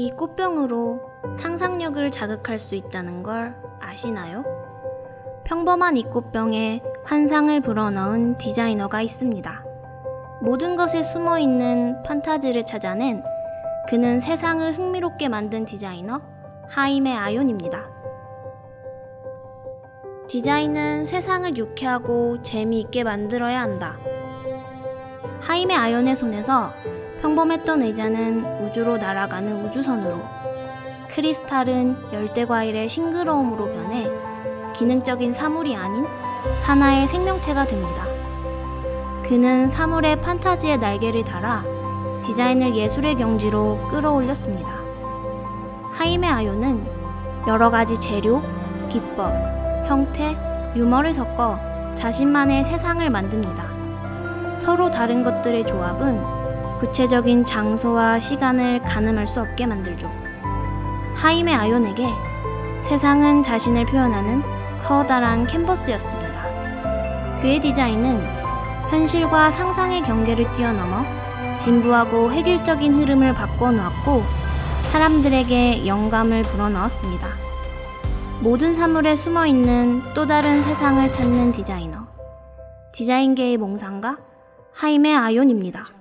이 꽃병으로 상상력을 자극할 수 있다는 걸 아시나요? 평범한 이 꽃병에 환상을 불어넣은 디자이너가 있습니다. 모든 것에 숨어 있는 판타지를 찾아낸 그는 세상을 흥미롭게 만든 디자이너 하임의 아연입니다. 디자인은 세상을 유쾌하고 재미있게 만들어야 한다. 하임의 아연의 손에서 평범했던 의자는 우주로 날아가는 우주선으로, 크리스탈은 열대 과일의 싱그러움으로 변해 기능적인 사물이 아닌 하나의 생명체가 됩니다. 그는 사물의 판타지의 날개를 달아 디자인을 예술의 경지로 끌어올렸습니다. 하임의 아요는 여러 가지 재료, 기법, 형태, 유머를 섞어 자신만의 세상을 만듭니다. 서로 다른 것들의 조합은 구체적인 장소와 시간을 가늠할 수 없게 만들죠. 하임의 아연에게 세상은 자신을 표현하는 커다란 캔버스였습니다. 그의 디자인은 현실과 상상의 경계를 뛰어넘어 진부하고 획일적인 흐름을 바꿔놓았고 사람들에게 영감을 불어넣었습니다. 모든 사물에 숨어 있는 또 다른 세상을 찾는 디자이너. 디자인계의 몽상가 하임의 아연입니다.